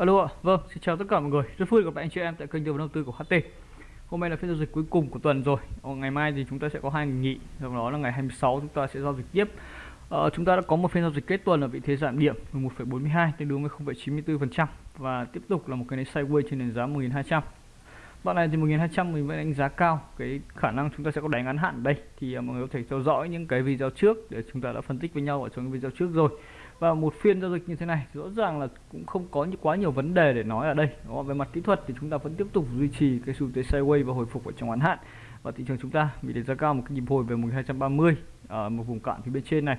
Alo ạ, vâng, xin chào tất cả mọi người. Rất vui gặp lại anh chị em tại kênh tư vấn đầu tư của HT. Hôm nay là phiên giao dịch cuối cùng của tuần rồi. Ở ngày mai thì chúng ta sẽ có hai ngày nghỉ, sau đó là ngày 26 chúng ta sẽ giao dịch tiếp. Ờ, chúng ta đã có một phiên giao dịch kết tuần ở vị thế giảm điểm 11,42 tương đương với 0,94% và tiếp tục là một cái nến sideways trên nền giá 1200. Bạn này thì 1200 mình vẫn đánh giá cao cái khả năng chúng ta sẽ có đánh ngắn hạn đây thì ờ, mọi người có thể theo dõi những cái video trước để chúng ta đã phân tích với nhau ở trong cái video trước rồi và một phiên giao dịch như thế này rõ ràng là cũng không có quá nhiều vấn đề để nói ở đây. Đó, về mặt kỹ thuật thì chúng ta vẫn tiếp tục duy trì cái xu thế sideways và hồi phục ở trong ngắn hạn. Và thị trường chúng ta bị đánh giá cao một cái nhịp hồi về 1230 ở à, một vùng cạn phía bên trên này.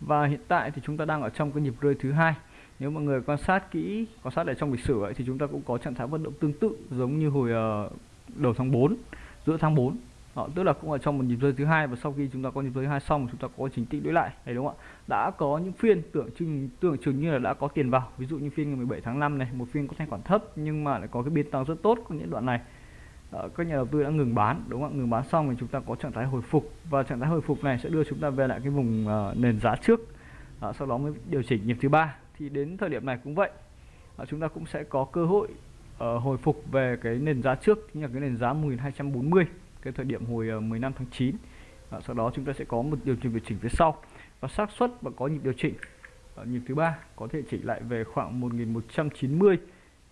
Và hiện tại thì chúng ta đang ở trong cái nhịp rơi thứ hai. Nếu mọi người quan sát kỹ quan sát ở trong lịch sử ấy, thì chúng ta cũng có trạng thái vận động tương tự giống như hồi ờ, đầu tháng 4 giữa tháng 4 đó, tức là cũng ở trong một nhịp rơi thứ hai và sau khi chúng ta có nhịp rơi hai xong chúng ta có chính tích đối lại. Đấy đúng không ạ? Đã có những phiên tưởng chừng tưởng chừng như là đã có tiền vào. Ví dụ như phiên ngày 17 tháng 5 này một phiên có thanh khoản thấp nhưng mà lại có cái biên tăng rất tốt của những đoạn này. Đó, các nhà đầu tư đã ngừng bán đúng không ngừng bán xong thì chúng ta có trạng thái hồi phục và trạng thái hồi phục này sẽ đưa chúng ta về lại cái vùng uh, nền giá trước. Đó, sau đó mới điều chỉnh nhịp thứ ba. Thì đến thời điểm này cũng vậy. À, chúng ta cũng sẽ có cơ hội uh, hồi phục về cái nền giá trước chính là cái nền giá 1240 cái thời điểm hồi ờ, uh, 15 tháng 9 à, sau đó chúng ta sẽ có một điều chỉnh điều chỉnh phía sau và xác suất và có nhịp điều chỉnh. Ở nhịp thứ ba có thể chỉnh lại về khoảng 1190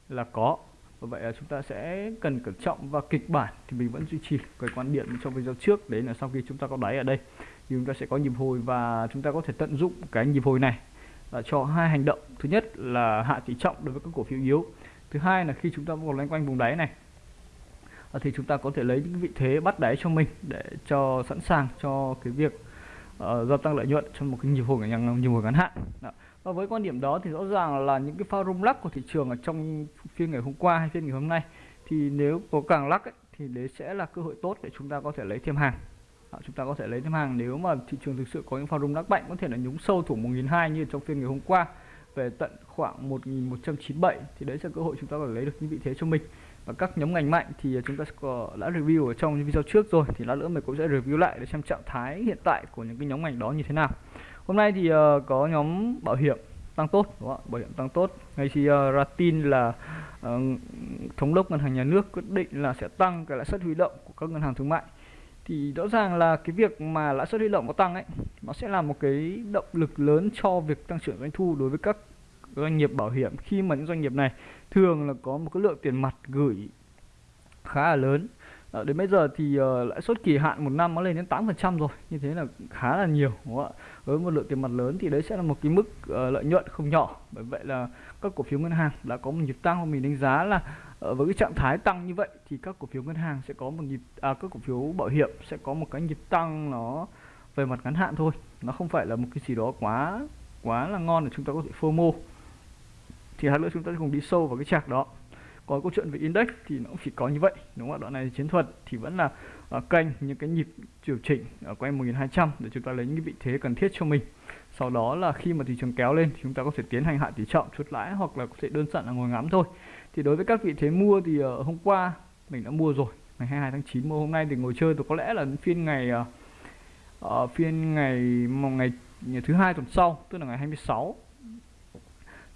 là có. Và vậy là chúng ta sẽ cần cẩn trọng và kịch bản thì mình vẫn duy trì cái quan điểm trong video trước. Đấy là sau khi chúng ta có đáy ở đây. Thì chúng ta sẽ có nhịp hồi và chúng ta có thể tận dụng cái nhịp hồi này là cho hai hành động. Thứ nhất là hạ tỷ trọng đối với các cổ phiếu yếu. Thứ hai là khi chúng ta còn loanh quanh vùng đáy này à, thì chúng ta có thể lấy những vị thế bắt đáy cho mình để cho sẵn sàng cho cái việc uh, gia tăng lợi nhuận trong một cái nhịp hồi ngắn nhịp hồi ngắn hạn. Đó. và với quan điểm đó thì rõ ràng là những cái pha rung lắc của thị trường ở trong phiên ngày hôm qua hay phiên ngày hôm nay thì nếu có càng lắc ấy, thì đấy sẽ là cơ hội tốt để chúng ta có thể lấy thêm hàng. Chúng ta có thể lấy thêm hàng. Nếu mà thị trường thực sự có những pha rung lắc mạnh có thể là nhúng sâu thủ 1.200 như trong phiên ngày hôm qua về tận khoảng 1197 thì đấy sẽ cơ hội chúng ta có thể lấy được những vị thế cho mình và các nhóm ngành mạnh thì chúng ta có đã review ở trong video trước rồi thì lát nữa mình cũng sẽ review lại để xem trạng thái hiện tại của những cái nhóm ngành đó như thế nào. Hôm nay thì uh, có nhóm bảo hiểm tăng tốt đúng không bảo hiểm tăng tốt. Ngay khi uh, ra tin là uh, thống đốc ngân hàng nhà nước quyết định là sẽ tăng cái lãi suất huy động của các ngân hàng thương mại. Thì rõ ràng là cái việc mà lãi suất huy động có tăng ấy nó sẽ là một cái động lực lớn cho việc tăng trưởng doanh thu đối với các doanh nghiệp bảo hiểm. Khi mà những doanh nghiệp này thường là có một cái lượng tiền mặt gửi khá là lớn. À, đến bây giờ thì uh, lãi suất kỳ hạn một năm nó lên đến 8% rồi. Như thế là khá là nhiều đúng không ạ? Với một lượng tiền mặt lớn thì đấy sẽ là một cái mức uh, lợi nhuận không nhỏ. Bởi vậy là các cổ phiếu ngân hàng đã có một nhịp tăng và mình đánh giá là uh, với cái trạng thái tăng như vậy thì các cổ phiếu ngân hàng sẽ có một nhịp à, các cổ phiếu bảo hiểm sẽ có một cái nhịp tăng nó về mặt ngắn hạn thôi. Nó không phải là một cái gì đó quá quá là ngon để chúng ta có thể FOMO thì hai nữa chúng ta sẽ cùng đi sâu vào cái chạc đó. Còn câu chuyện về index thì nó cũng chỉ có như vậy đúng không ạ? Đoạn này chiến thuật thì vẫn là à, uh, kênh những cái nhịp điều chỉnh ở quanh 1200 để chúng ta lấy những cái vị thế cần thiết cho mình. Sau đó là khi mà thị trường kéo lên thì chúng ta có thể tiến hành hạ tỷ trọng chốt lãi hoặc là có thể đơn giản là ngồi ngắm thôi. Thì đối với các vị thế mua thì uh, hôm qua mình đã mua rồi ngày 22 tháng 9 mua hôm nay thì ngồi chơi thì có lẽ là phiên ngày uh, uh, phiên ngày một ngày, ngày thứ hai tuần sau tức là ngày 26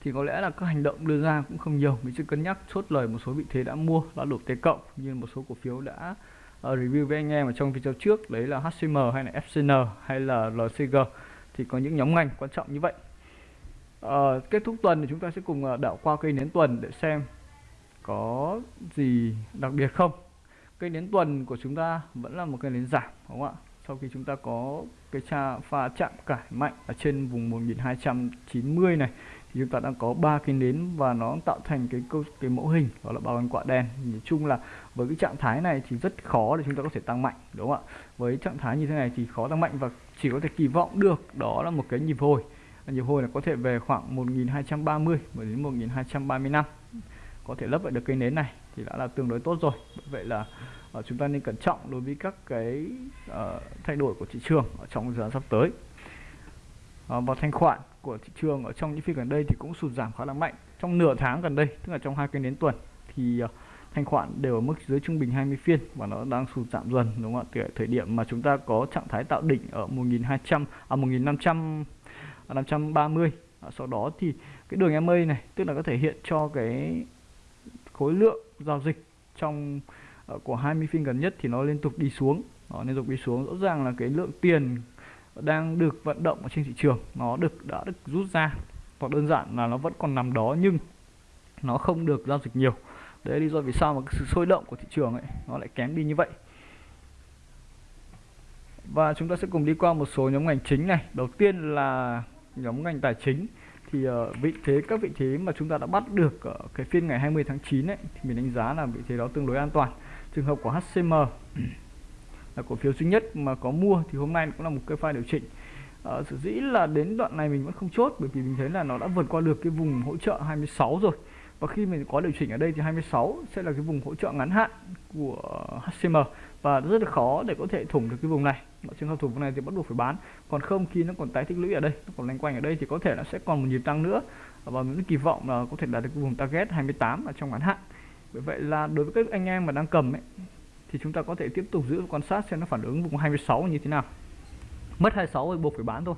thì có lẽ là các hành động đưa ra cũng không nhiều. Mình sẽ cân nhắc chốt lời một số vị thế đã mua đã đổ T cộng như một số cổ phiếu đã uh, review với anh em ở trong video trước. Đấy là HCM hay là FCN hay là LCG thì có những nhóm ngành quan trọng như vậy. Uh, kết thúc tuần thì chúng ta sẽ cùng uh, đảo qua cây nến tuần để xem có gì đặc biệt không. Cây nến tuần của chúng ta vẫn là một cây nến giảm đúng không ạ? Sau khi chúng ta có cái cha pha chạm cải mạnh ở trên vùng 1290 này, thì chúng ta đang có ba cái nến và nó tạo thành cái câu, cái mẫu hình, đó là bao quanh quả đen. Nhìn chung là với cái trạng thái này thì rất khó để chúng ta có thể tăng mạnh, đúng không ạ? Với trạng thái như thế này thì khó tăng mạnh và chỉ có thể kỳ vọng được đó là một cái nhịp hồi. Nhịp hồi là có thể về khoảng 1230 đến 1235 có thể lấp lại được cái nến này thì đã là tương đối tốt rồi. Vậy là uh, chúng ta nên cẩn trọng đối với các cái uh, thay đổi của thị trường ở trong thời gian sắp tới. Uh, và thanh khoản của thị trường ở trong những phiên gần đây thì cũng sụt giảm khá là mạnh. Trong nửa tháng gần đây tức là trong hai cái đến tuần thì uh, thanh khoản đều ở mức dưới trung bình 20 phiên và nó đang sụt giảm dần đúng không ạ? Từ thời điểm mà chúng ta có trạng thái tạo đỉnh ở 1200 à 1500 530 à, sau đó thì cái đường EMA này tức là có thể hiện cho cái khối lượng giao dịch trong Ờ, của 20 phiên gần nhất thì nó liên tục đi xuống. Nó liên tục đi xuống. Rõ ràng là cái lượng tiền đang được vận động ở trên thị trường nó được đã được rút ra. Hoặc đơn giản là nó vẫn còn nằm đó nhưng nó không được giao dịch nhiều. Đấy là lý do vì sao mà cái sự sôi động của thị trường ấy nó lại kém đi như vậy. Và chúng ta sẽ cùng đi qua một số nhóm ngành chính này. Đầu tiên là nhóm ngành tài chính. Thì uh, vị thế các vị thế mà chúng ta đã bắt được ở cái phiên ngày 20 tháng 9 ấy thì mình đánh giá là vị thế đó tương đối an toàn trường hợp của HCM là cổ phiếu duy nhất mà có mua thì hôm nay cũng là một cái pha điều chỉnh. À, sở dĩ là đến đoạn này mình vẫn không chốt bởi vì mình thấy là nó đã vượt qua được cái vùng hỗ trợ 26 rồi. Và khi mình có điều chỉnh ở đây thì 26 sẽ là cái vùng hỗ trợ ngắn hạn của HCM và rất là khó để có thể thủng được cái vùng này. Ở trường hợp thủng vùng này thì bắt buộc phải bán. Còn không khi nó còn tái tích lũy ở đây nó còn lanh quanh ở đây thì có thể là sẽ còn một nhịp tăng nữa. Và mình kỳ vọng là có thể đạt được cái vùng target 28 ở trong ngắn hạn bởi vậy là đối với các anh em mà đang cầm ấy, thì chúng ta có thể tiếp tục giữ quan sát xem nó phản ứng vùng 26 như thế nào. Mất 26 thì buộc phải bán thôi,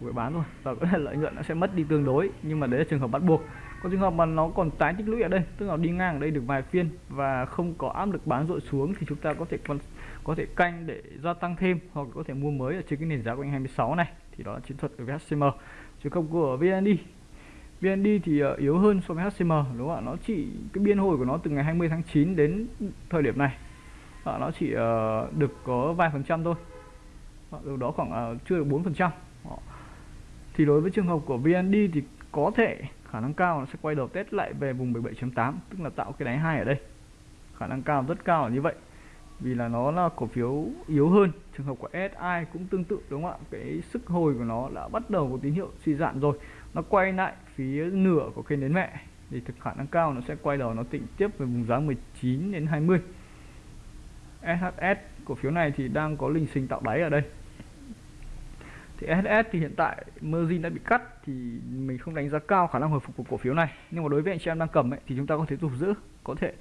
buộc phải bán thôi. Và có thể lợi nhuận nó sẽ mất đi tương đối, nhưng mà đấy là trường hợp bắt buộc. Có trường hợp mà nó còn tái tích lũy ở đây, tức là đi ngang ở đây được vài phiên và không có áp lực bán dội xuống, thì chúng ta có thể còn có thể canh để gia tăng thêm hoặc có thể mua mới ở trên cái nền giá quanh 26 này. Thì đó là chiến thuật của VHCM chứ không của VND BND thì uh, yếu hơn so với HCM đúng không ạ? Nó chỉ cái biên hồi của nó từ ngày 20 tháng 9 đến thời điểm này. À, nó chỉ uh, được có vài phần trăm thôi. Đâu đó khoảng uh, chưa được 4 phần trăm. Thì đối với trường hợp của VND thì có thể khả năng cao nó sẽ quay đầu test lại về vùng 17.8 tức là tạo cái đáy hai ở đây. Khả năng cao rất cao là như vậy vì là nó là cổ phiếu yếu hơn. Trường hợp của SI cũng tương tự đúng không ạ? Cái sức hồi của nó đã bắt đầu có tín hiệu suy giảm rồi. Nó quay lại phía nửa của kênh đến mẹ. Thì thực khả năng cao nó sẽ quay đầu nó tịnh tiếp về vùng giá 19 đến 20 SHS cổ phiếu này thì đang có linh sinh tạo đáy ở đây. Thì SHS thì hiện tại margin đã bị cắt thì mình không đánh giá cao khả năng hồi phục của cổ phiếu này. Nhưng mà đối với anh chị em đang cầm ấy, thì chúng ta có thể tục giữ có thể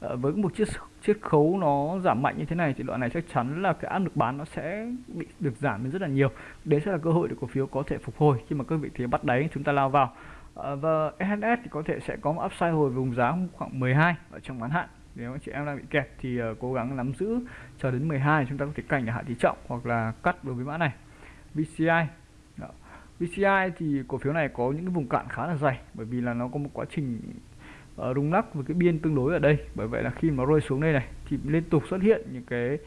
Ờ, với một chiết chiết khấu nó giảm mạnh như thế này thì đoạn này chắc chắn là cái áp lực bán nó sẽ bị được giảm lên rất là nhiều. Đấy sẽ là cơ hội để cổ phiếu có thể phục hồi khi mà các vị thế bắt đáy chúng ta lao vào. Ờ, và SHS thì có thể sẽ có một upside hồi vùng giá khoảng 12 ở trong ngắn hạn. Nếu chị em đang bị kẹt thì uh, cố gắng nắm giữ chờ đến 12 chúng ta có thể cảnh để hạ tỷ trọng hoặc là cắt đối với mã này. VCI Đó. VCI thì cổ phiếu này có những cái vùng cạn khá là dày bởi vì là nó có một quá trình Ờ, rung lắc với cái biên tương đối ở đây. Bởi vậy là khi mà rơi xuống đây này thì liên tục xuất hiện những cái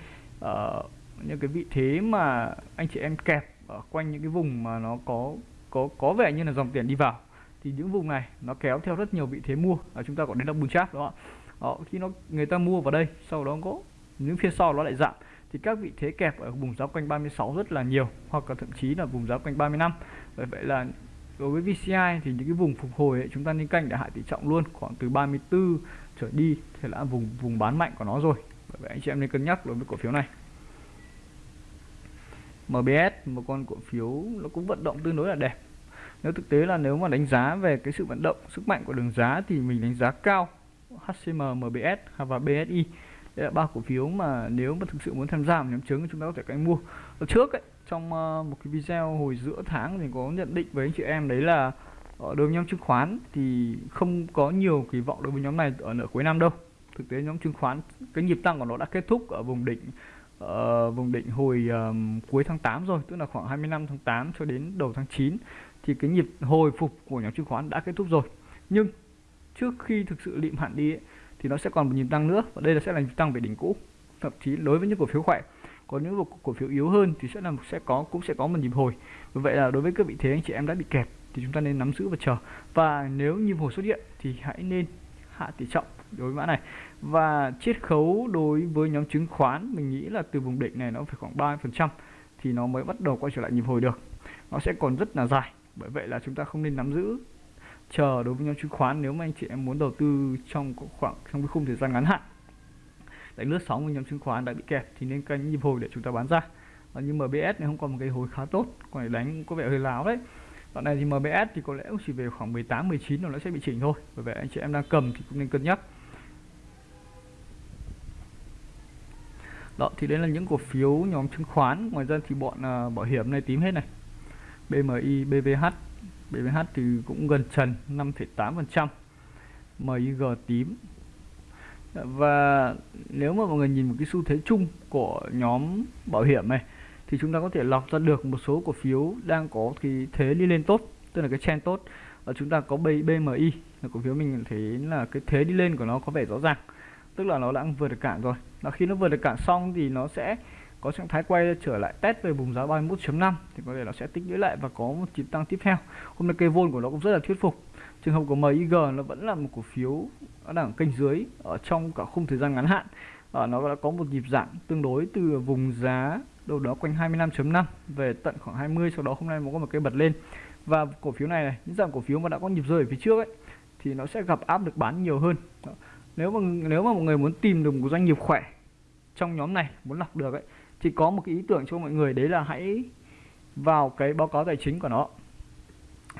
uh, những cái vị thế mà anh chị em kẹp ở quanh những cái vùng mà nó có có có vẻ như là dòng tiền đi vào. Thì những vùng này nó kéo theo rất nhiều vị thế mua. Và chúng ta có đến là bùng cháp đó Đó, khi nó người ta mua vào đây sau đó có những phiên sau nó lại giảm. Thì các vị thế kẹp ở vùng giá quanh 36 rất là nhiều hoặc là thậm chí là vùng giá quanh 35 bởi vậy là đối với VCI thì những cái vùng phục hồi ấy, chúng ta nên canh để hạ tỷ trọng luôn khoảng từ 34 trở đi thì là vùng vùng bán mạnh của nó rồi. Bởi vậy anh chị em nên cân nhắc đối với cổ phiếu này. MBS một con cổ phiếu nó cũng vận động tương đối là đẹp. Nếu thực tế là nếu mà đánh giá về cái sự vận động sức mạnh của đường giá thì mình đánh giá cao. HCM MBS và BSI đây là ba cổ phiếu mà nếu mà thực sự muốn tham gia nhóm chứng chúng ta có thể canh mua. Ở trước ấy, trong ờ, một cái video hồi giữa tháng thì có nhận định với anh chị em đấy là ở đối với nhóm chứng khoán thì không có nhiều kỳ vọng đối với nhóm này ở nửa cuối năm đâu. Thực tế nhóm chứng khoán cái nhịp tăng của nó đã kết thúc ở vùng đỉnh uh, vùng đỉnh hồi um, cuối tháng 8 rồi tức là khoảng 25 tháng 8 cho đến đầu tháng 9 thì cái nhịp hồi phục của nhóm chứng khoán đã kết thúc rồi. Nhưng trước khi thực sự lịm hẳn đi ấy, thì nó sẽ còn một nhịp tăng nữa và đây là sẽ là nhịp tăng về đỉnh cũ. Thậm chí đối với những cổ phiếu khỏe có những cổ phiếu yếu hơn thì sẽ là, sẽ có, cũng sẽ có một nhịp hồi. Vì vậy là đối với các vị thế anh chị em đã bị kẹt thì chúng ta nên nắm giữ và chờ. Và nếu nhịp hồi xuất hiện thì hãy nên hạ tỷ trọng đối với mã này. Và chiết khấu đối với nhóm chứng khoán, mình nghĩ là từ vùng đỉnh này nó phải khoảng 30 phần trăm thì nó mới bắt đầu quay trở lại nhịp hồi được. Nó sẽ còn rất là dài, bởi vậy là chúng ta không nên nắm giữ, chờ đối với nhóm chứng khoán. Nếu mà anh chị em muốn đầu tư trong khoảng, trong cái khung thời gian ngắn hạn đánh lướt sóng của nhóm chứng khoán đã bị kẹt thì nên canh nhịp hồi để chúng ta bán ra. Và như MBS này không còn một cái hồi khá tốt còn để đánh có vẻ hơi láo đấy. Đoạn này thì MBS thì có lẽ cũng chỉ về khoảng 18 19 nó sẽ bị chỉnh thôi. Bởi vậy anh chị em đang cầm thì cũng nên cân nhắc. Đó thì đây là những cổ phiếu nhóm chứng khoán. Ngoài ra thì bọn uh, bảo hiểm này tím hết này. BMI BVH BVH thì cũng gần trần 5,8% MIG tím và nếu mà mọi người nhìn một cái xu thế chung của nhóm bảo hiểm này, thì chúng ta có thể lọc ra được một số cổ phiếu đang có cái thế đi lên tốt, tức là cái trend tốt. Và chúng ta có BMI là cổ phiếu mình thấy là cái thế đi lên của nó có vẻ rõ ràng, tức là nó đã vượt được cản rồi. Và khi nó vượt được cản xong thì nó sẽ có trạng thái quay trở lại test về vùng giá 31.5 thì có thể nó sẽ tích lũy lại và có một nhịp tăng tiếp theo. Hôm nay cây vôn của nó cũng rất là thuyết phục trường hợp của MIG nó vẫn là một cổ phiếu đang ở kênh dưới, ở trong cả khung thời gian ngắn hạn. Ở nó đã có một nhịp giảm tương đối từ vùng giá đâu đó quanh 25.5 về tận khoảng 20 sau đó hôm nay nó có một cây bật lên. Và cổ phiếu này này, những dạng cổ phiếu mà đã có nhịp rơi ở phía trước ấy, thì nó sẽ gặp áp lực bán nhiều hơn. Nếu mà nếu mà mọi người muốn tìm được một doanh nghiệp khỏe trong nhóm này, muốn lọc được ấy, thì có một cái ý tưởng cho mọi người, đấy là hãy vào cái báo cáo tài chính của nó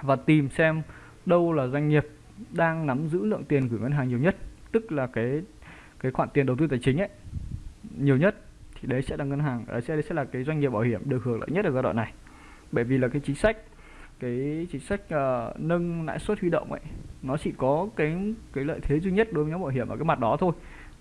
và tìm xem đâu là doanh nghiệp đang nắm giữ lượng tiền gửi ngân hàng nhiều nhất tức là cái cái khoản tiền đầu tư tài chính ấy nhiều nhất thì đấy sẽ là ngân hàng đấy sẽ đấy sẽ là cái doanh nghiệp bảo hiểm được hưởng lợi nhất ở giai đoạn này. Bởi vì là cái chính sách cái chính sách uh, nâng lãi suất huy động ấy nó chỉ có cái cái lợi thế duy nhất đối với nhóm bảo hiểm ở cái mặt đó thôi.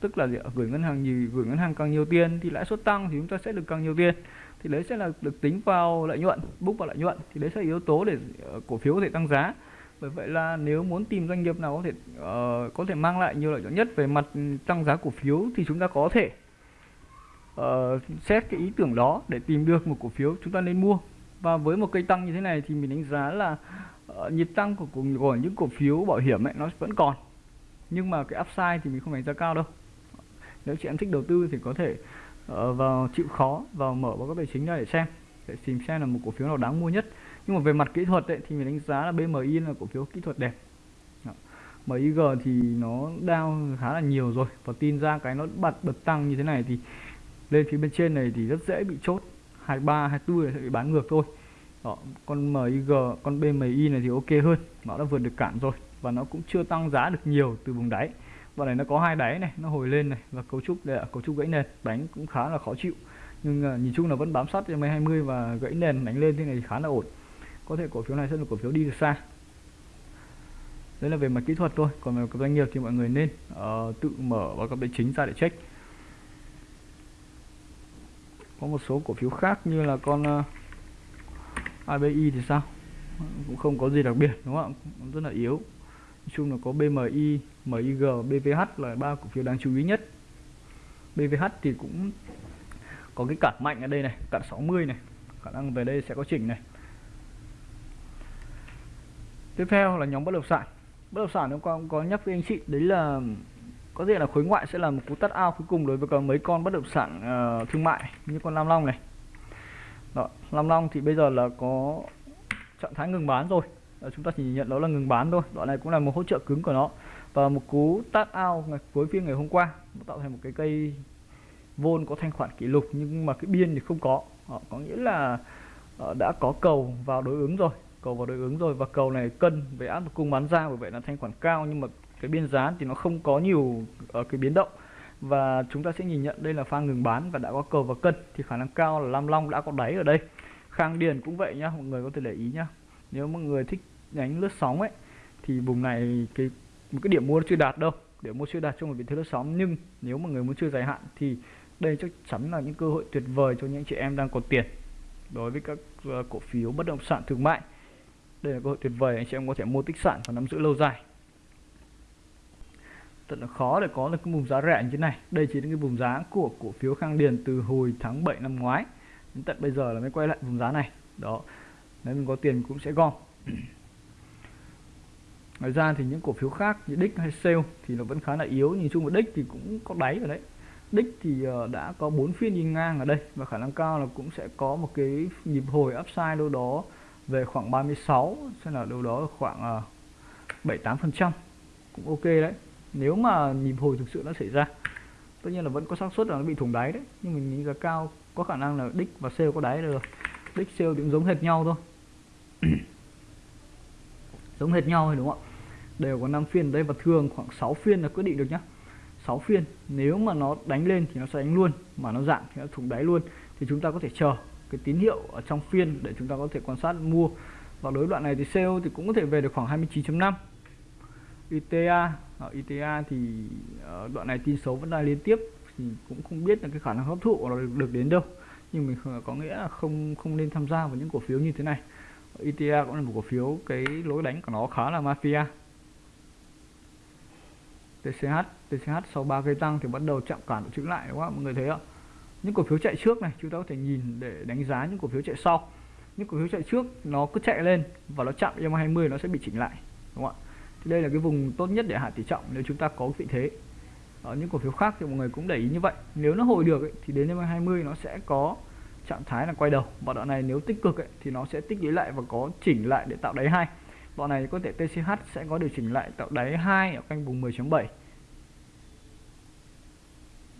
Tức là gửi ngân hàng gì gửi ngân hàng càng nhiều tiền thì lãi suất tăng thì chúng ta sẽ được càng nhiều tiền. Thì đấy sẽ là được tính vào lợi nhuận book vào lợi nhuận thì đấy sẽ là yếu tố để ờ, cổ phiếu có thể tăng giá bởi vậy là nếu muốn tìm doanh nghiệp nào có thể uh, có thể mang lại nhiều lợi nhuận nhất về mặt tăng giá cổ phiếu thì chúng ta có thể uh, xét cái ý tưởng đó để tìm được một cổ phiếu chúng ta nên mua. Và với một cây tăng như thế này thì mình đánh giá là uh, nhịp tăng của, của, của những cổ phiếu bảo hiểm ấy nó vẫn còn. Nhưng mà cái upside thì mình không đánh giá cao đâu. Nếu chị em thích đầu tư thì có thể uh, vào chịu khó vào mở báo cáo tài chính ra để xem. Để tìm xem là một cổ phiếu nào đáng mua nhất nhưng mà về mặt kỹ thuật ấy, thì mình đánh giá là BMI là cổ phiếu kỹ thuật đẹp. MIG thì nó down khá là nhiều rồi và tin ra cái nó bật bật tăng như thế này thì lên phía bên trên này thì rất dễ bị chốt. 23 24 sẽ bị bán ngược thôi. Đó, con MIG con BMI này thì ok hơn. Nó đã vượt được cản rồi và nó cũng chưa tăng giá được nhiều từ vùng đáy. Và này nó có hai đáy này nó hồi lên này và cấu trúc đây là cấu trúc gãy nền đánh cũng khá là khó chịu. Nhưng uh, nhìn chung là vẫn bám sát cho 20 và gãy nền đánh lên thế này thì khá là ổn có thể cổ phiếu này sẽ là cổ phiếu đi được xa. Đấy là về mặt kỹ thuật thôi còn về doanh nghiệp thì mọi người nên uh, tự mở báo cáo tài chính ra để check. Có một số cổ phiếu khác như là con ờ, uh, ABI thì sao? Cũng không có gì đặc biệt đúng không ạ? Rất là yếu. Nói chung là có BMI MIG BVH là ba cổ phiếu đáng chú ý nhất. BVH thì cũng có cái cản mạnh ở đây này cản 60 này. Khả năng về đây sẽ có chỉnh này tiếp theo là nhóm bất động sản. Bất động sản hôm qua cũng có nhắc với anh chị đấy là có thể là khối ngoại sẽ là một cú tắt ao cuối cùng đối với cả mấy con bất động sản uh, thương mại như con Lam Long này. Đó, Lam Long thì bây giờ là có trạng thái ngừng bán rồi. Đó, chúng ta chỉ nhận đó là ngừng bán thôi. Đoạn này cũng là một hỗ trợ cứng của nó. Và một cú tắt ao ngày cuối phiên ngày hôm qua nó tạo thành một cái cây vôn có thanh khoản kỷ lục nhưng mà cái biên thì không có. Đó, có nghĩa là uh, đã có cầu vào đối ứng rồi cầu vào đối ứng rồi. Và cầu này cân với áp lực cung bán ra, bởi vậy là thanh khoản cao, nhưng mà cái biên giá thì nó không có nhiều ở cái biến động. Và chúng ta sẽ nhìn nhận đây là pha ngừng bán và đã có cầu và cân, thì khả năng cao là Lam Long đã có đáy ở đây. Khang Điền cũng vậy nhá, mọi người có thể để ý nhá. Nếu mọi người thích đánh lướt sóng ấy, thì vùng này cái, một cái điểm mua chưa đạt đâu, điểm mua chưa đạt trong một vị thế lướt sóng. Nhưng nếu mà người muốn chơi dài hạn thì đây chắc chắn là những cơ hội tuyệt vời cho những chị em đang có tiền. Đối với các ờ, cổ phiếu bất động sản thương mại đây là cơ hội tuyệt vời, anh chị em có thể mua tích sản và nắm giữ lâu dài. Thật là khó để có được cái vùng giá rẻ như thế này. Đây chỉ là cái vùng giá của cổ phiếu Khang Điền từ hồi tháng 7 năm ngoái. Đến tận bây giờ là mới quay lại vùng giá này. Đó, nếu mình có tiền cũng sẽ gom. Ngoài ra thì những cổ phiếu khác như đích hay sale thì nó vẫn khá là yếu. Nhìn chung một đích thì cũng có đáy ở đấy. Đích thì ờ, đã có bốn phiên đi ngang ở đây và khả năng cao là cũng sẽ có một cái nhịp hồi upside đâu đó về khoảng 36 xem là đâu đó khoảng uh, 7 8 phần trăm. Cũng ok đấy. Nếu mà nhịp hồi thực sự nó xảy ra tất nhiên là vẫn có xác suất là nó bị thủng đáy đấy. Nhưng mình nghĩ là cao có khả năng là đích và sale có đáy được. Đích sale cũng giống hệt nhau thôi. Giống hệt nhau thôi đúng không ạ? Đều có 5 phiên đây và thường khoảng 6 phiên là quyết định được nhá. 6 phiên nếu mà nó đánh lên thì nó sẽ đánh luôn mà nó giảm thì nó thủng đáy luôn. Thì chúng ta có thể chờ cái tín hiệu ở trong phiên để chúng ta có thể quan sát mua. Và đối đoạn này thì CO thì cũng có thể về được khoảng 29.5 ITA ở ITA thì ở đoạn này tin xấu vẫn đang liên tiếp thì cũng không biết là cái khả năng hấp thụ nó được, được đến đâu. Nhưng mình có nghĩa là không không nên tham gia vào những cổ phiếu như thế này. ITA cũng là một cổ phiếu cái lối đánh của nó khá là mafia. TCH TCH sau 3 cây tăng thì bắt đầu chạm cản chững lại đúng không mọi người thấy không? Những cổ phiếu chạy trước này chúng ta có thể nhìn để đánh giá những cổ phiếu chạy sau. Những cổ phiếu chạy trước nó cứ chạy lên và nó chạm EMA 20 nó sẽ bị chỉnh lại đúng không ạ? Thì đây là cái vùng tốt nhất để hạ tỷ trọng nếu chúng ta có vị thế. Ở những cổ phiếu khác thì mọi người cũng để ý như vậy. Nếu nó hồi được ấy, thì đến EMA 20 nó sẽ có trạng thái là quay đầu. Và đoạn này nếu tích cực ấy, thì nó sẽ tích lũy lại và có chỉnh lại để tạo đáy hai. Đoạn này có thể TCH sẽ có điều chỉnh lại tạo đáy hai ở canh vùng 10.7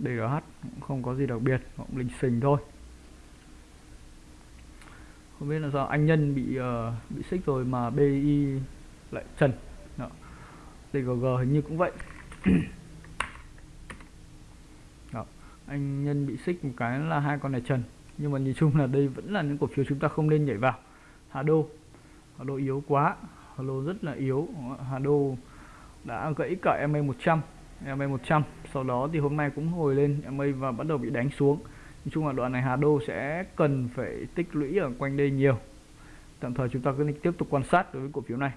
DGH cũng không có gì đặc biệt cũng linh xình thôi. Không biết là do anh nhân bị uh, bị xích rồi mà BI lại trần. Đó. DGG hình như cũng vậy. Đó. anh nhân bị xích một cái là hai con này trần. Nhưng mà nhìn chung là đây vẫn là những cổ phiếu chúng ta không nên nhảy vào. Hà Đô. Hà Đô yếu quá. Hà Đô rất là yếu. Hà Đô đã gãy cả MA 100 MA 100 sau đó thì hôm nay cũng hồi lên MA và bắt đầu bị đánh xuống. Nói chung là đoạn này Hà Đô sẽ cần phải tích lũy ở quanh đây nhiều. Tạm thời chúng ta cứ tiếp tục quan sát đối với cổ phiếu này.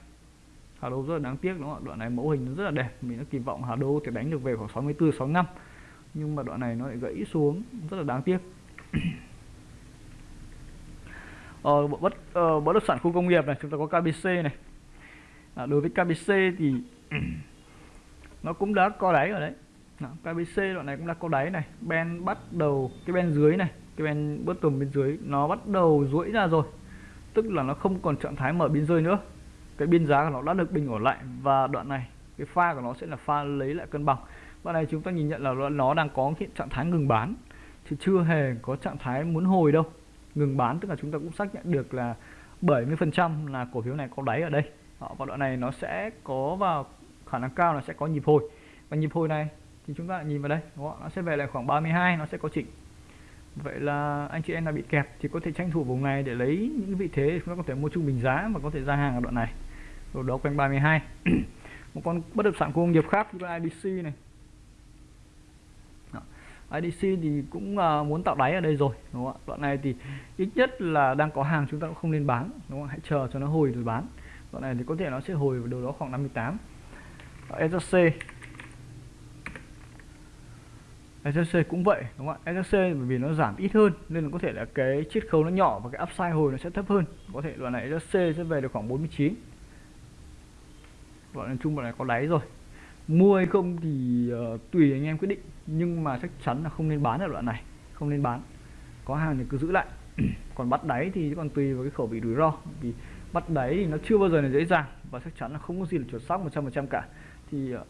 Hà Đô rất là đáng tiếc đúng không ạ? Đoạn này mẫu hình nó rất là đẹp. Mình đã kỳ vọng Hà Đô thì đánh được về khoảng 64 65 nhưng mà đoạn này nó lại gãy xuống rất là đáng tiếc. Ờ, bất ờ, bất động sản khu công nghiệp này chúng ta có KBC này. À, đối với KBC thì nó cũng đã có đáy ở đấy. Đó, KBC đoạn này cũng đã có đáy này. Ben bắt đầu cái ben dưới này cái ben tùm bên dưới nó bắt đầu duỗi ra rồi. Tức là nó không còn trạng thái mở biên rơi nữa. Cái biên giá của nó đã được bình ổn lại và đoạn này cái pha của nó sẽ là pha lấy lại cân bằng. Đoạn này chúng ta nhìn nhận là nó đang có hiện trạng thái ngừng bán thì chưa hề có trạng thái muốn hồi đâu. Ngừng bán tức là chúng ta cũng xác nhận được là 70% là cổ phiếu này có đáy ở đây. Và đoạn này nó sẽ có vào khả năng cao là sẽ có nhịp hồi. Và nhịp hồi này thì chúng ta lại nhìn vào đây đúng không? nó sẽ về lại khoảng 32 nó sẽ có chỉnh. Vậy là anh chị em đã bị kẹp thì có thể tranh thủ vùng này để lấy những vị thế chúng ta có thể mua trung bình giá và có thể ra hàng ở đoạn này. Rồi đó quanh 32 một con bất động sản công nghiệp khác như IDC này. IDC thì cũng uh, muốn tạo đáy ở đây rồi đúng không ạ? Đoạn này thì ít nhất là đang có hàng chúng ta cũng không nên bán đúng không hãy chờ cho nó hồi rồi bán. Đoạn này thì có thể nó sẽ hồi vào đâu đó khoảng 58 Ờ, SSC SSC cũng vậy đúng không ạ? SSC bởi vì nó giảm ít hơn nên là có thể là cái chiết khấu nó nhỏ và cái upside hồi nó sẽ thấp hơn. Có thể đoạn này SSC sẽ về được khoảng 49 đoạn này chung đoạn này có đáy rồi. Mua hay không thì uh, tùy anh em quyết định nhưng mà chắc chắn là không nên bán ở đoạn này không nên bán. Có hàng thì cứ giữ lại. Còn bắt đáy thì còn tùy vào cái khẩu vị rủi ro vì bắt đáy thì nó chưa bao giờ là dễ dàng và chắc chắn là không có gì là chuẩn xác 100% cả thì uh,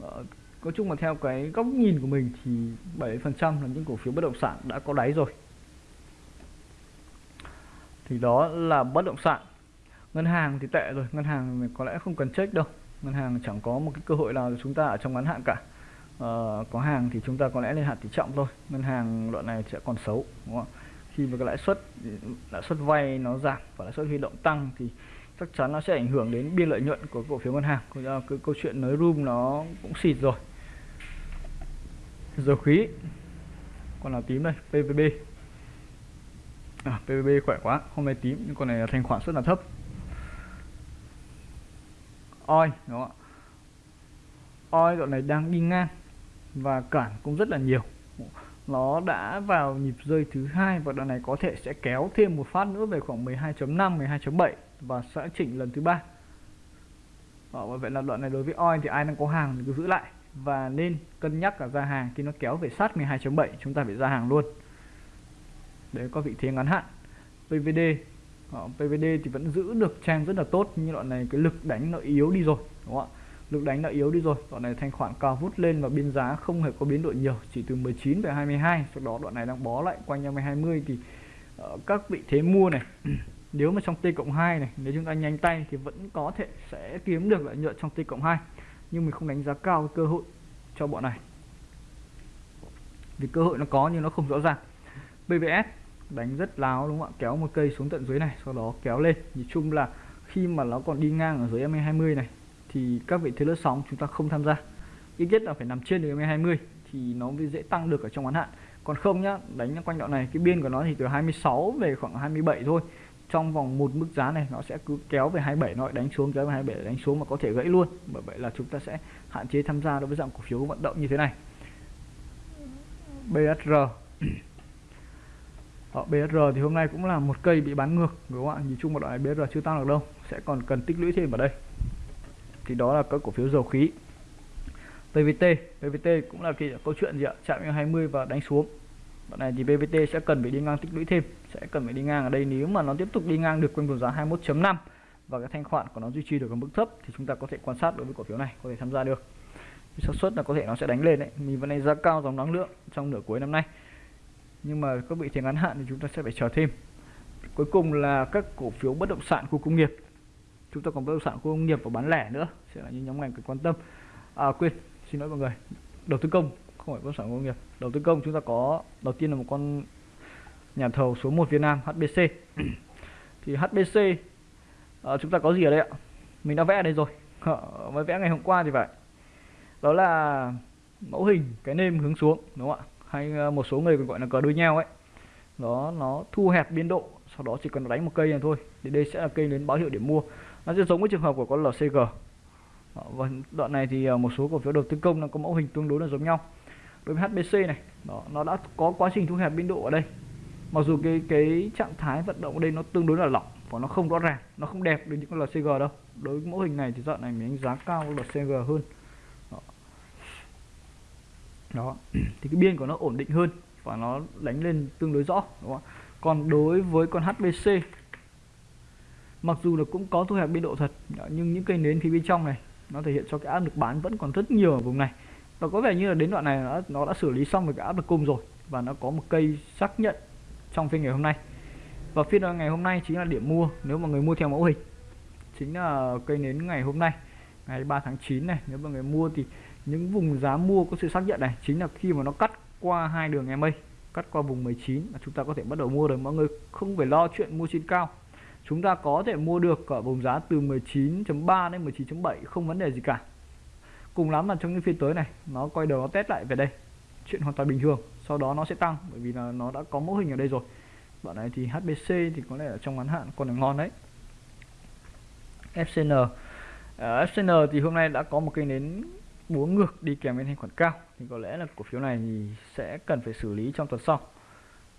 nói chung là theo cái góc nhìn của mình thì 70% là những cổ phiếu bất động sản đã có đáy rồi. Thì đó là bất động sản. Ngân hàng thì tệ rồi ngân hàng có lẽ không cần check đâu. Ngân hàng chẳng có một cái cơ hội nào chúng ta ở trong ngắn hạn cả. Uh, có hàng thì chúng ta có lẽ lên hạn tỷ trọng thôi. Ngân hàng đoạn này sẽ còn xấu đúng không? khi mà cái lãi suất lãi suất vay nó giảm và lãi suất huy động tăng thì chắc chắn nó sẽ ảnh hưởng đến biên lợi nhuận của cổ phiếu ngân hàng. Cái câu chuyện nới room nó cũng xịt rồi. Dầu khí con nào tím đây? PVB à, PVB khỏe quá hôm nay tím nhưng con này thanh khoản rất là thấp. Oi đúng không ạ? Oi đoạn này đang đi ngang và cản cũng rất là nhiều. Nó đã vào nhịp rơi thứ hai và đoạn này có thể sẽ kéo thêm một phát nữa về khoảng 12.5 12.7 và sẽ chỉnh lần thứ ba. Ờ, đó, vậy là đoạn này đối với oil thì ai đang có hàng thì cứ giữ lại. Và nên cân nhắc cả ra hàng khi nó kéo về sát 12.7 chúng ta phải ra hàng luôn. Đấy có vị thế ngắn hạn. PVD Đó, ờ, PVD thì vẫn giữ được trang rất là tốt nhưng đoạn này cái lực đánh nó yếu đi rồi đúng không ạ? Lực đánh đã yếu đi rồi đoạn này thanh khoản cao vút lên và biên giá không hề có biến đổi nhiều chỉ từ 19 về 22 sau đó đoạn này đang bó lại quanh 20 thì uh, các vị thế mua này nếu mà trong T cộng 2 này, nếu chúng ta nhanh tay thì vẫn có thể sẽ kiếm được lợi nhuận trong T cộng 2 nhưng mình không đánh giá cao cơ hội cho bọn này. Vì cơ hội nó có nhưng nó không rõ ràng. BVS đánh rất láo đúng không ạ? Kéo một cây xuống tận dưới này, sau đó kéo lên. Nhìn chung là khi mà nó còn đi ngang ở dưới MA20 này, thì các vị thế lướt sóng chúng ta không tham gia. Ít nhất là phải nằm trên được MA20 thì nó mới dễ tăng được ở trong ngắn hạn. Còn không nhá, đánh quanh đoạn này, cái biên của nó thì từ 26 về khoảng 27 thôi trong vòng một mức giá này nó sẽ cứ kéo về 27 nó đánh xuống, kéo về 27 đánh xuống mà có thể gãy luôn. Bởi vậy là chúng ta sẽ hạn chế tham gia đối với dạng cổ phiếu vận động như thế này. BSR Ở BSR thì hôm nay cũng là một cây bị bán ngược, đúng không ạ? Nhìn chung một đoạn này BSR chưa tăng được đâu, sẽ còn cần tích lũy thêm ở đây. Thì đó là các cổ phiếu dầu khí. PVT PVT cũng là kỳ câu chuyện gì ạ? Chạm 20 và đánh xuống. Đoạn này thì PVT sẽ cần phải đi ngang tích lũy thêm sẽ cần phải đi ngang ở đây. Nếu mà nó tiếp tục đi ngang được quanh vùng giá 21.5 và cái thanh khoản của nó duy trì được ở mức thấp thì chúng ta có thể quan sát đối với cổ phiếu này, có thể tham gia được. Xác suất là có thể nó sẽ đánh lên đấy. Mình vẫn đánh giá cao dòng năng lượng trong nửa cuối năm nay. Nhưng mà các vị thế ngắn hạn thì chúng ta sẽ phải chờ thêm. Cuối cùng là các cổ phiếu bất động sản khu công nghiệp. Chúng ta còn bất động sản khu công nghiệp và bán lẻ nữa. Sẽ là những nhóm ngành cần quan tâm. À quên, xin lỗi mọi người. Đầu tư công, không phải bất động sản công nghiệp. Đầu tư công chúng ta có, đầu tiên là một con nhà thầu số 1 Việt Nam HBC thì HBC à, ờ, chúng ta có gì ở đây ạ? Mình đã vẽ ở đây rồi. À, mới vẽ ngày hôm qua thì phải. Đó là mẫu hình cái nêm hướng xuống đúng không ạ? Hay ờ, một số người còn gọi là cờ đuôi nhau ấy. Đó nó thu hẹp biên độ sau đó chỉ cần đánh một cây này thôi thì đây sẽ là cây đến báo hiệu điểm mua. Nó sẽ giống với trường hợp của con LCG và đoạn này thì một số cổ phiếu đầu tư công nó có mẫu hình tương đối là giống nhau. Đối với HBC này đó, nó đã có quá trình thu hẹp biên độ ở đây mặc dù cái cái trạng thái vận động ở đây nó tương đối là lỏng và nó không rõ ràng nó không đẹp được những con LCG đâu. Đối với mẫu hình này thì đoạn này mình đánh giá cao LCG hơn. Đó. đó. Thì cái biên của nó ổn định hơn và nó đánh lên tương đối rõ đúng không còn đối với con HBC mặc dù là cũng có thu hẹp biên độ thật nhưng những cây nến phía bên trong này nó thể hiện cho cái áp lực bán vẫn còn rất nhiều ở vùng này. Và có vẻ như là đến đoạn này nó, nó đã xử lý xong với cái áp lực cung rồi và nó có một cây xác nhận trong phiên ngày hôm nay. Và phiên ờ, ngày hôm nay chính là điểm mua, nếu mà người mua theo mẫu hình. Chính là cây nến ngày hôm nay, ngày 3 tháng 9 này. Nếu mà người mua thì những vùng giá mua có sự xác nhận này chính là khi mà nó cắt qua hai đường EMA cắt qua vùng 19 là chúng ta có thể bắt đầu mua rồi. Mọi người không phải lo chuyện mua trên cao. Chúng ta có thể mua được ở vùng giá từ 19.3 đến 19.7 không vấn đề gì cả. Cùng lắm là trong những phiên tới này, nó quay đầu nó test lại về đây. Chuyện hoàn toàn bình thường sau đó nó sẽ tăng bởi vì là nó đã có mẫu hình ở đây rồi. Bọn này thì HBC thì có lẽ ở trong ngắn hạn còn là ngon đấy. FCN uh, à, FCN thì hôm nay đã có một cây nến búa ngược đi kèm với thanh khoản cao. Thì có lẽ là cổ phiếu này thì sẽ cần phải xử lý trong tuần sau.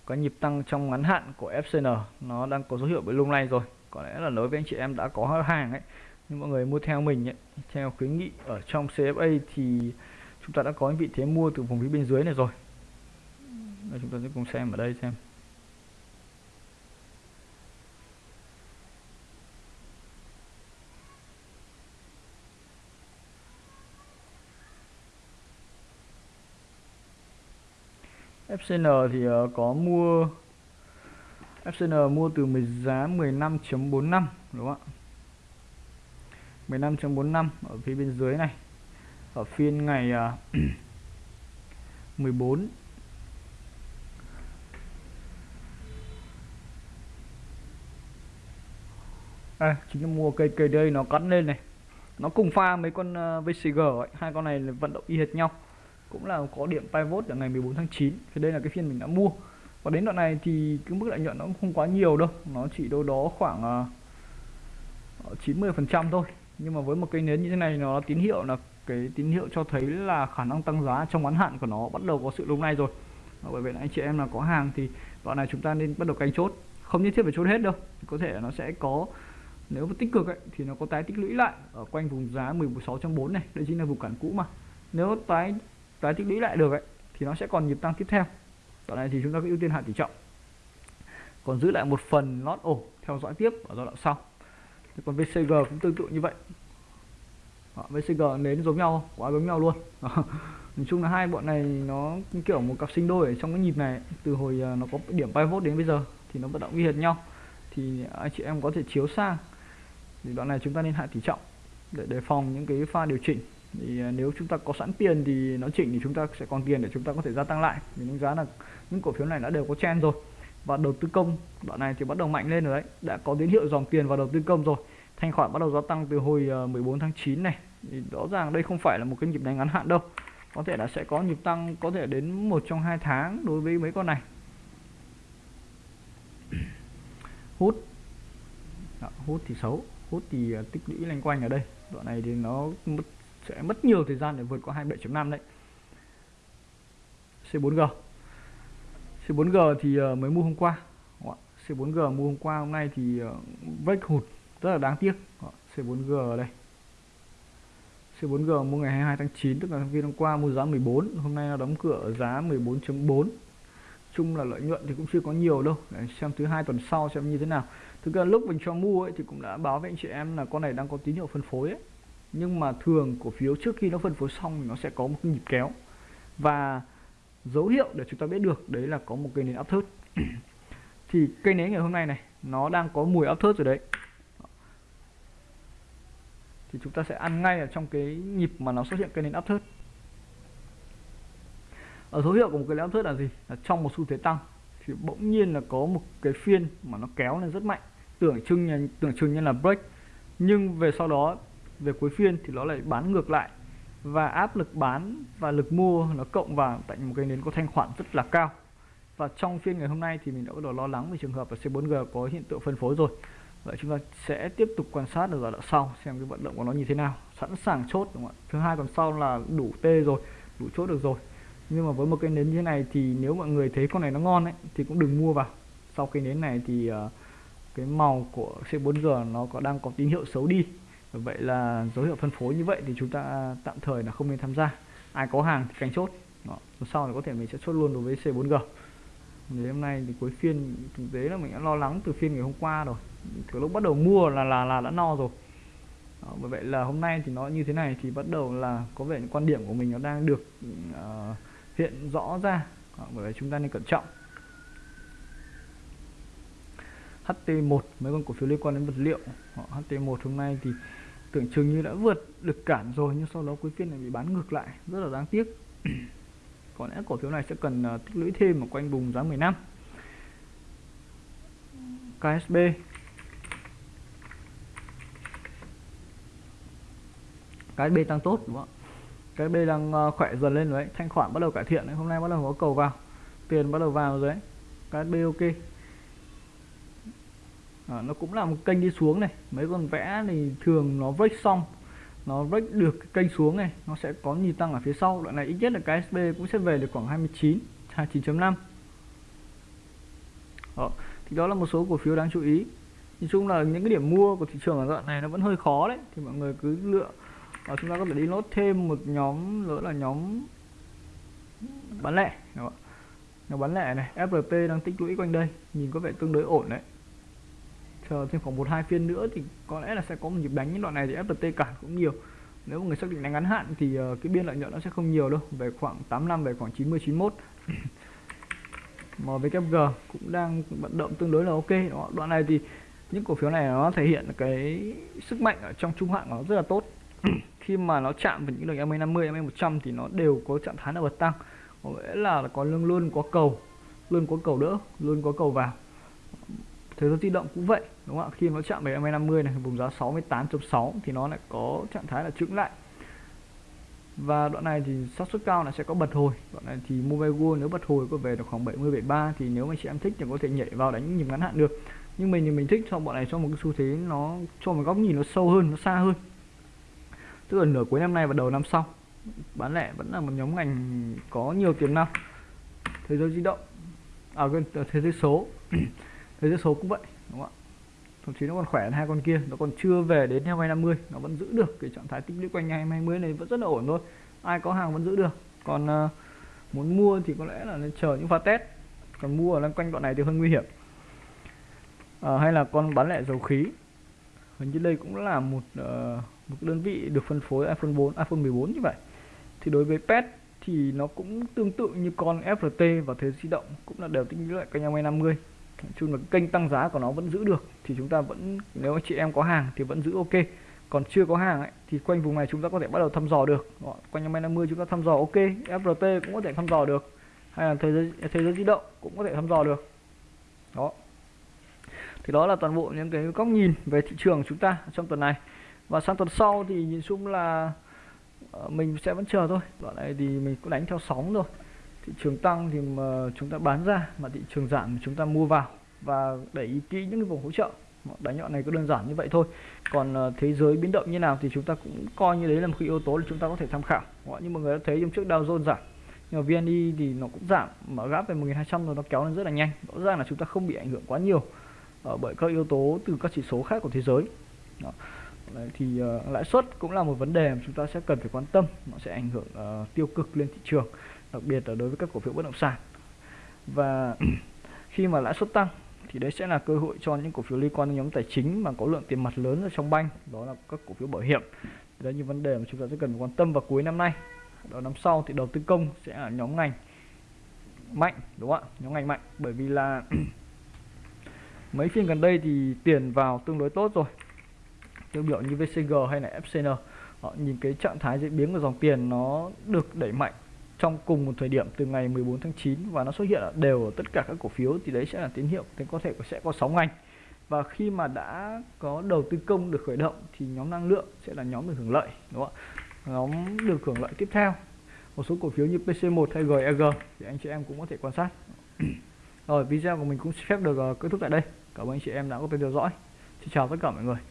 Có nhịp tăng trong ngắn hạn của FCN nó đang có dấu hiệu bị lung lay rồi. Có lẽ là đối với anh chị em đã có hàng ấy. Nhưng mọi người mua theo mình ấy, theo khuyến nghị ở trong CFA thì chúng ta đã có vị thế mua từ vùng phía bên dưới này rồi. Đây, chúng ta sẽ cùng xem ở đây xem. FCN thì ờ, có mua FCN mua từ giá 15.45 đúng không ạ? 15.45 ở phía bên dưới này. Ở phiên ngày ờ, 14 à, chính là mua cây cây đây nó cắn lên này. Nó cùng pha mấy con à, uh, VCG ấy. hai con này là vận động y hệt nhau. Cũng là có điểm pivot ở ngày 14 tháng 9 thì đây là cái phiên mình đã mua. Và đến đoạn này thì cái mức lợi nhuận nó cũng không quá nhiều đâu. Nó chỉ đâu đó khoảng à, ờ, uh, 90 phần trăm thôi. Nhưng mà với một cây nến như thế này nó tín hiệu là cái tín hiệu cho thấy là khả năng tăng giá trong ngắn hạn của nó bắt đầu có sự lung lay rồi. Bởi vậy là anh chị em là có hàng thì đoạn này chúng ta nên bắt đầu canh chốt. Không nhất thiết phải chốt hết đâu. Có thể là nó sẽ có nếu mà tích cực ấy, thì nó có tái tích lũy lại ở quanh vùng giá 16.4 này. Đây chính là vùng cản cũ mà. Nếu tái tái tích lũy lại được ấy, thì nó sẽ còn nhịp tăng tiếp theo. Đoạn này thì chúng ta có ưu tiên hạ tỷ trọng. Còn giữ lại một phần lót ổ theo dõi tiếp ở giai đoạn sau. Còn VCG cũng tương tự như vậy. Đó, VCG nến giống nhau quá giống nhau luôn. Đó. nói chung là hai bọn này nó kiểu một cặp sinh đôi ở trong cái nhịp này. Từ hồi à, nó có điểm pivot đến bây giờ thì nó vận động y hệt nhau. Thì anh chị em có thể chiếu sang thì đoạn này chúng ta nên hạ tỷ trọng để đề phòng những cái pha điều chỉnh. Thì à, nếu chúng ta có sẵn tiền thì nó chỉnh thì chúng ta sẽ còn tiền để chúng ta có thể gia tăng lại. Vì những giá là những cổ phiếu này đã đều có chen rồi. Và đầu tư công đoạn này thì bắt đầu mạnh lên rồi đấy. Đã có tín hiệu dòng tiền vào đầu tư công rồi. Thanh khoản bắt đầu gia tăng từ hồi à, 14 tháng 9 này. Thì rõ ràng đây không phải là một cái nhịp đánh ngắn hạn đâu. Có thể là sẽ có nhịp tăng có thể đến một trong hai tháng đối với mấy con này. Hút. Đó, hút thì xấu hút thì à, tích lũy lanh quanh ở đây. Đoạn này thì nó mất, sẽ mất nhiều thời gian để vượt qua 27.5 đấy. C4G C4G thì à, mới mua hôm qua. C4G mua hôm qua hôm nay thì à, vách hụt rất là đáng tiếc. C4G ở đây. C4G mua ngày 22 tháng 9 tức là phiên hôm qua mua giá 14 hôm nay nó đóng cửa ở giá 14.4 chung là lợi nhuận thì cũng chưa có nhiều đâu. Để xem thứ hai tuần sau xem như thế nào thực ra lúc mình cho mua ấy thì cũng đã báo với anh chị em là con này đang có tín hiệu phân phối ấy. Nhưng mà thường cổ phiếu trước khi nó phân phối xong nó sẽ có một cái nhịp kéo. Và dấu hiệu để chúng ta biết được đấy là có một cây nến áp thớt thì cây nến ngày hôm nay này, nó đang có mùi áp thớt rồi đấy. Thì chúng ta sẽ ăn ngay ở trong cái nhịp mà nó xuất hiện cây nến áp thớt ở dấu hiệu của một cái áp thớt là gì? Là trong một xu thế tăng thì bỗng nhiên là có một cái phiên mà nó kéo lên rất mạnh. Tưởng chừng như, tưởng chừng như là break. Nhưng về sau đó về cuối phiên thì nó lại bán ngược lại. Và áp lực bán và lực mua nó cộng vào tại một cái nến có thanh khoản rất là cao. Và trong phiên ngày hôm nay thì mình đã bắt đầu lo lắng về trường hợp là C4G có hiện tượng phân phối rồi. Vậy chúng ta sẽ tiếp tục quan sát ở giai đoạn sau xem cái vận động của nó như thế nào. Sẵn sàng chốt đúng không ạ? Thứ hai tuần sau là đủ t rồi đủ chốt được rồi nhưng mà với một cây nến như thế này thì nếu mọi người thấy con này nó ngon ấy thì cũng đừng mua vào. Sau cây nến này thì uh, cái màu của C4G nó có đang có tín hiệu xấu đi. Vậy là dấu hiệu phân phối như vậy thì chúng ta tạm thời là không nên tham gia. Ai có hàng thì canh chốt. Đó. sau này có thể mình sẽ chốt luôn đối với C4G Ngày hôm nay thì cuối phiên thực tế là mình đã lo lắng từ phiên ngày hôm qua rồi. Từ lúc bắt đầu mua là là là đã no rồi. Đó, bởi vậy là hôm nay thì nó như thế này thì bắt đầu là có vẻ những quan điểm của mình nó đang được uh, hiện rõ ra. Bởi vậy chúng ta nên cẩn trọng. HT1 mấy con cổ phiếu liên quan đến vật liệu? HT1 hôm nay thì tưởng chừng như đã vượt được cản rồi, nhưng sau đó cuối phiên này bị bán ngược lại. Rất là đáng tiếc. Có lẽ cổ phiếu này sẽ cần à, tích lũy thêm ở quanh vùng giá 15 KSB KSB tăng tốt, đúng không ạ? Cái đây đang ờ, khỏe dần lên rồi đấy thanh khoản bắt đầu cải thiện đấy. Hôm nay bắt đầu có cầu vào. Tiền bắt đầu vào rồi đấy cái ok à, ờ, nó cũng là một kênh đi xuống này. Mấy con vẽ thì thường nó break xong. Nó break được cái kênh xuống này nó sẽ có nhịp tăng ở phía sau. Đoạn này ít nhất là cái SB cũng sẽ về được khoảng 29 29.5 đó. thì đó là một số cổ phiếu đáng chú ý. Nhìn chung là những cái điểm mua của thị trường ở đoạn này nó vẫn hơi khó đấy. Thì mọi người cứ lựa và chúng ta có thể đi nốt thêm một nhóm nữa là nhóm bán lẻ. Nhóm bán lẻ này FRT đang tích lũy quanh đây, nhìn có vẻ tương đối ổn đấy. Chờ thêm khoảng một, hai phiên nữa thì có lẽ là sẽ có một nhịp đánh. Những đoạn này thì FPT cản cũng nhiều. Nếu mà người xác định đánh ngắn hạn thì ờ, cái biên lợi nhuận nó sẽ không nhiều đâu, về khoảng 8 năm, về khoảng 90 91 MWG cũng đang vận động tương đối là ok đó. đoạn này thì những cổ phiếu này nó thể hiện cái sức mạnh ở trong trung hạn nó rất là tốt. khi mà nó chạm vào những đường MA 50 MA 100 thì nó đều có trạng thái là bật tăng. Có nghĩa là có luôn luôn có cầu, luôn có cầu đỡ, luôn có cầu vào. Thế giới di động cũng vậy, đúng không ạ? Khi nó chạm về MA50 này, vùng giá 68.6 thì nó lại có trạng thái là trứng lại. Và đoạn này thì xác suất cao là sẽ có bật hồi. Đoạn này thì mobile world nếu bật hồi có về được khoảng 70 73 thì nếu mà chị em thích thì có thể nhảy vào đánh nhịp ngắn hạn được. Nhưng mình thì mình thích cho bọn này cho một cái xu thế nó, cho một góc nhìn nó sâu hơn, nó xa hơn tức là nửa cuối năm nay và đầu năm sau. Bán lẻ vẫn là một nhóm ngành có nhiều tiềm năng. Thế giới di động. À quên ờ, thế giới số. Thế giới số cũng vậy đúng không ạ? Thậm chí nó còn khỏe hơn hai con kia. Nó còn chưa về đến 250 nó vẫn giữ được cái trạng thái tích lũy quanh 220 này vẫn rất là ổn thôi. Ai có hàng vẫn giữ được. Còn uh, muốn mua thì có lẽ là nên chờ những pha test. Còn mua ở quanh đoạn này thì hơi nguy hiểm. À, hay là con bán lẻ dầu khí. Hình như đây cũng là một uh, một đơn vị được phân phối iPhone 4 iPhone 14 như vậy. Thì đối với pet thì nó cũng tương tự như con FRT và thế di động cũng là đều tích lũy lại quanh 250 nói chung là kênh tăng giá của nó vẫn giữ được thì chúng ta vẫn nếu chị em có hàng thì vẫn giữ ok. Còn chưa có hàng ấy, thì quanh vùng này chúng ta có thể bắt đầu thăm dò được. Quanh năm 50 chúng ta thăm dò ok FRT cũng có thể thăm dò được. Hay là thế giới thế giới di động cũng có thể thăm dò được. Đó. Thì đó là toàn bộ những cái góc nhìn về thị trường chúng ta trong tuần này và sang tuần sau thì nhìn chung là ờ, mình sẽ vẫn chờ thôi. Đoạn này thì mình cũng đánh theo sóng rồi thị trường tăng thì mà chúng ta bán ra, mà thị trường giảm thì chúng ta mua vào. Và để ý kỹ những cái vùng hỗ trợ. Đánh nhọn này có đơn giản như vậy thôi. Còn ờ, thế giới biến động như nào thì chúng ta cũng coi như đấy là một cái yếu tố để chúng ta có thể tham khảo. Như mọi người đã thấy hôm trước Dow Jones giảm, nhưng mà VNI thì nó cũng giảm, mà gáp về 1200 rồi nó kéo lên rất là nhanh. Rõ ràng là chúng ta không bị ảnh hưởng quá nhiều ờ, bởi các yếu tố từ các chỉ số khác của thế giới. Đó. Đấy, thì uh, lãi suất cũng là một vấn đề mà chúng ta sẽ cần phải quan tâm. Nó sẽ ảnh hưởng uh, tiêu cực lên thị trường đặc biệt là đối với các cổ phiếu bất động sản. Và khi mà lãi suất tăng thì đấy sẽ là cơ hội cho những cổ phiếu liên quan đến nhóm tài chính mà có lượng tiền mặt lớn ở trong banh đó là các cổ phiếu bảo hiểm. Đấy là những vấn đề mà chúng ta sẽ cần quan tâm vào cuối năm nay. Đó năm sau thì đầu tư công sẽ là nhóm ngành mạnh đúng không ạ? Nhóm ngành mạnh bởi vì là mấy phiên gần đây thì tiền vào tương đối tốt rồi tiêu biểu như VCG hay là FCN họ nhìn cái trạng thái diễn biến của dòng tiền nó được đẩy mạnh trong cùng một thời điểm từ ngày 14 tháng 9 và nó xuất hiện đều ở tất cả các cổ phiếu thì đấy sẽ là tín hiệu thì có thể sẽ có sóng ngành. Và khi mà đã có đầu tư công được khởi động thì nhóm năng lượng sẽ là nhóm được hưởng lợi, đúng không ạ? Nhóm được hưởng lợi tiếp theo. Một số cổ phiếu như PC1 hay GEG thì anh chị em cũng có thể quan sát. Rồi, video của mình cũng phép được ờ, kết thúc tại đây. Cảm ơn anh chị em đã có theo dõi. Xin chào tất cả mọi người.